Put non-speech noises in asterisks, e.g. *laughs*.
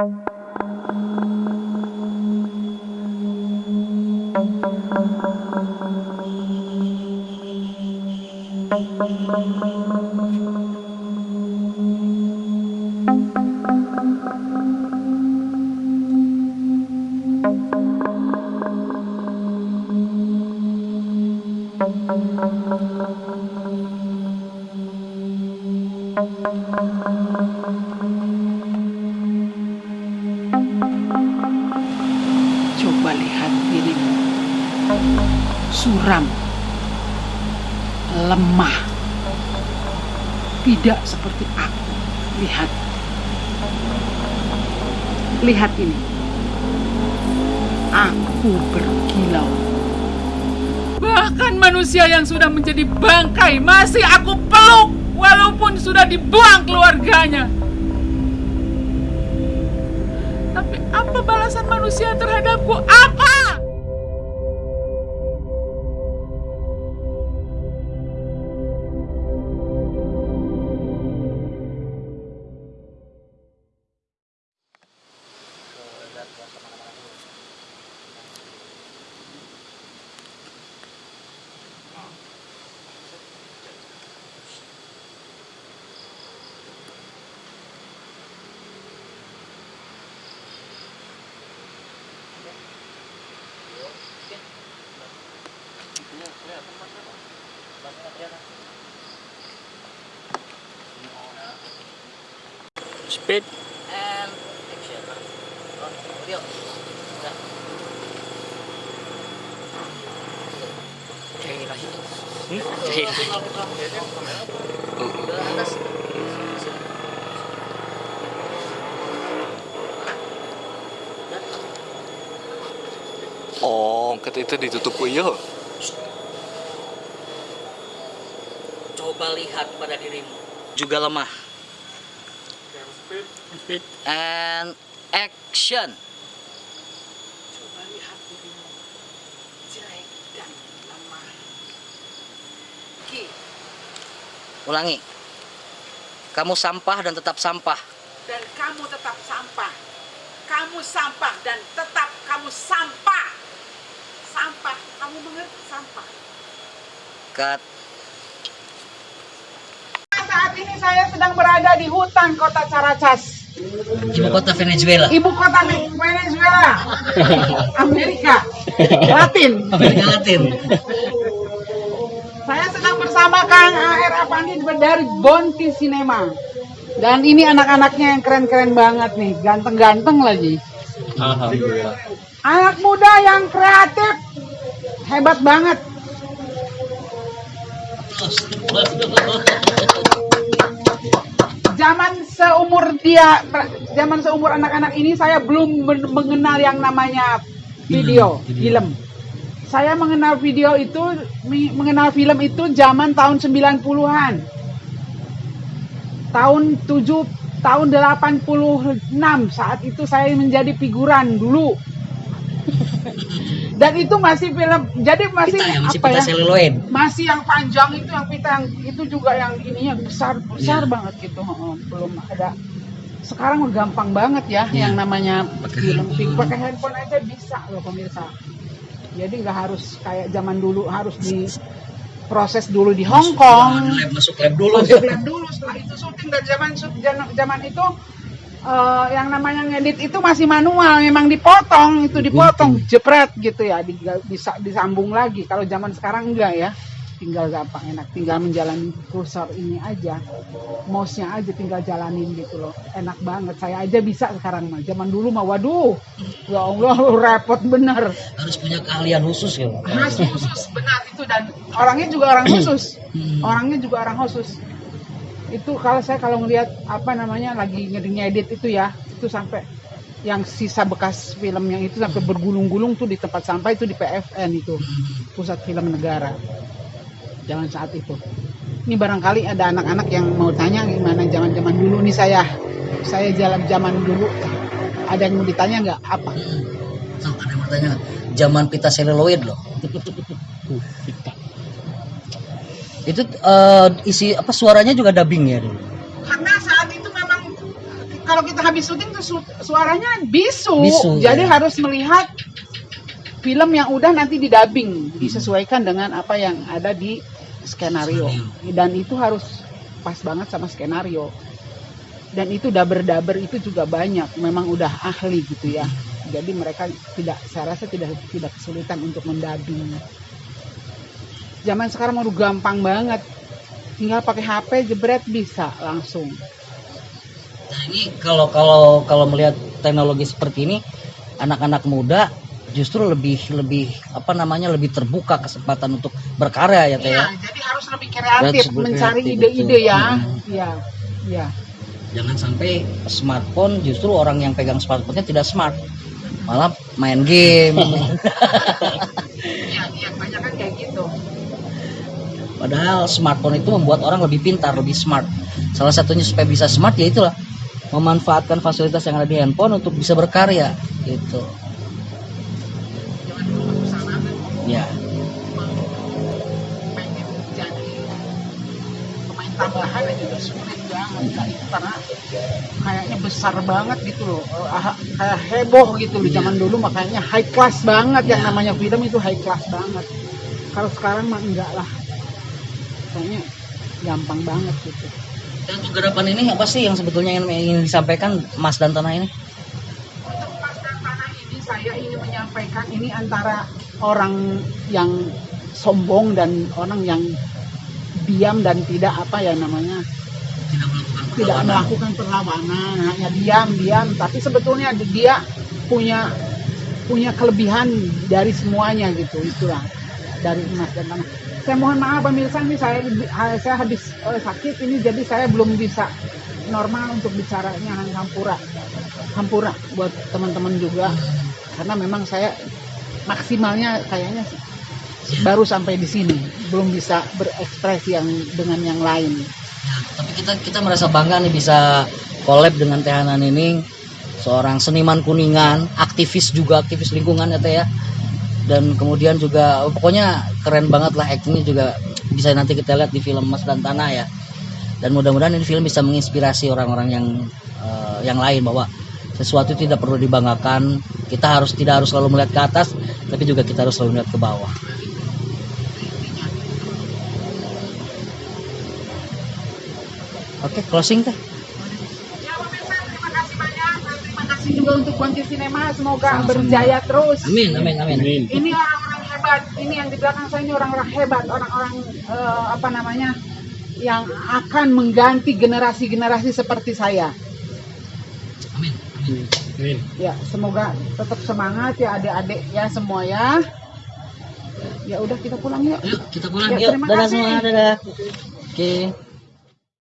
Coba dirimu. Suram. Lemah. Tidak seperti aku. Lihat. Lihat ini. Aku berkilau. Bahkan manusia yang sudah menjadi bangkai masih aku peluk walaupun sudah dibuang keluarganya. Tapi apa balasan manusia terhadapku? Apa? Speed. and action. Oh, lagi. Hmm? Lagi. Atas. Oh, kata itu ditutup puyuh. Coba lihat pada dirimu. Juga lemah. And action. Coba lihat dirimu. Jelek dan lemah. Ki, Ulangi. Kamu sampah dan tetap sampah. dan kamu tetap sampah. Kamu sampah dan tetap kamu sampah. Sampah, kamu mengerti sampah. Cut. Saat ini saya sedang berada di hutan kota Caracas, Ibu kota Venezuela. ibu kota Venezuela, *laughs* Amerika *laughs* Latin. Amerika Latin. Saya sedang bersama Kang AR Apandi dari Bonti Cinema. Dan ini anak-anaknya yang keren-keren banget nih, ganteng-ganteng lagi. Alhamdulillah. Anak muda yang kreatif, hebat banget. Zaman seumur dia, zaman seumur anak-anak ini saya belum men- mengenal yang namanya video, film. Saya mengenal video itu, mengenal film itu zaman tahun 90-an. Tahun 7 tahun 86 saat itu saya menjadi figuran dulu. *laughs* Dan itu masih film, jadi masih Pita ya, masih apa pita ya? seluloid. masih yang panjang itu yang pita yang itu juga yang ininya besar besar Iya. banget gitu belum ada sekarang gampang banget ya Iya. yang namanya Pakai film handphone. pakai handphone aja bisa loh pemirsa jadi nggak harus kayak zaman dulu harus di proses dulu di Hong Kong Lab, masuk lab dulu. masuk lab dulu setelah itu syuting dan zaman zaman itu eh, yang namanya ngedit itu masih manual memang dipotong itu dipotong jepret gitu ya di- bisa disambung lagi. Kalau zaman sekarang enggak ya tinggal gampang enak tinggal menjalani kursor ini aja mouse-nya aja tinggal jalanin gitu loh enak banget. Saya aja bisa sekarang mah zaman dulu mah waduh ya Allah *laughs* repot bener. Harus punya keahlian khusus ya. Khas khusus benar itu dan orangnya juga orang khusus. Hmm. orangnya juga orang khusus itu kalau saya kalau ngelihat apa namanya lagi ngedit itu ya itu sampai yang sisa bekas film yang itu sampai bergulung-gulung tuh di tempat sampah itu di PFN itu pusat film negara. Jangan saat itu. Ini barangkali ada anak-anak yang mau tanya gimana zaman-zaman dulu nih saya. Saya jalan zaman dulu ada yang mau ditanya nggak? Apa? Tuh, ada yang bertanya, zaman pita seluloid loh. *laughs* Itu eh, isi apa suaranya juga dubbing ya? Dulu. karena saat itu memang kalau kita habis syuting tuh su- suaranya bisu, Bisu, jadi ya. harus melihat film yang udah nanti didubbing disesuaikan dengan apa yang ada di skenario. Dan itu harus pas banget sama skenario. Dan itu daber-daber itu juga banyak memang udah ahli gitu ya. Jadi mereka tidak saya rasa tidak tidak kesulitan untuk mendubbing zaman sekarang udah gampang banget tinggal pakai HP jebret bisa langsung Nah, ini kalau kalau kalau melihat teknologi seperti ini, anak-anak muda justru lebih lebih apa namanya lebih terbuka kesempatan untuk berkarya ya teh ya. Iya, jadi harus lebih kreatif Harus mencari ide-ide ya. Iya, iya. Jangan sampai smartphone justru orang yang pegang smartphone-nya tidak smart, malah main game. *laughs* Iya, iya, banyak kan kayak gitu. Padahal smartphone itu membuat orang lebih pintar, lebih smart. Salah satunya supaya bisa smart ya itulah memanfaatkan fasilitas yang ada di handphone untuk bisa berkarya gitu. Ya. tambahan aja udah sulit banget karena kayaknya besar banget gitu loh. Eh, ah, Kayak heboh gitu loh zaman dulu makanya high class banget yang namanya film itu high class banget. Kalau sekarang mah enggak lah. Kayaknya gampang banget gitu. Dan untuk gerapan ini apa sih yang sebetulnya ingin, ingin disampaikan Mas dan Tanah ini? Untuk Mas dan Tanah ini saya ingin menyampaikan ini antara orang yang sombong dan orang yang diam dan tidak apa ya namanya Tidak melakukan tidak melakukan perlawanan hanya diam diam tapi sebetulnya dia punya punya kelebihan dari semuanya gitu itulah dari Mas dan Tanah. Saya mohon maaf pemirsa ini saya saya habis eh, sakit ini jadi saya belum bisa normal untuk bicaranya hampura hampura buat teman-teman juga karena memang saya maksimalnya kayaknya baru sampai di sini belum bisa berekspresi yang dengan yang lain. Tapi kita kita merasa bangga nih bisa collab dengan Teh Hanan ini seorang seniman kuningan, aktivis juga aktivis lingkungan ya Teh ya. Dan kemudian juga pokoknya keren banget lah aktingnya juga bisa nanti kita lihat di film Mas dan Tanah ya. Dan mudah-mudahan ini film bisa menginspirasi orang-orang yang eh, yang lain bahwa sesuatu tidak perlu dibanggakan. Kita harus tidak harus selalu melihat ke atas, tapi juga kita harus selalu melihat ke bawah. Oke, closing teh. Ya pemirsa terima kasih banyak dan terima kasih juga untuk Kuanti Cinema semoga berjaya terus. Amin, amin, amin. Amin. Ini orang-orang hebat, ini yang di belakang saya ini orang-orang hebat, orang-orang eh, apa namanya yang akan mengganti generasi-generasi seperti saya. Amin. Amin. Ya, semoga tetap semangat ya adik-adik ya semua ya. Ya udah kita pulang yuk. Yuk, kita pulang Ya, yuk. terima Dadah kasih. semua, dadah. Oke.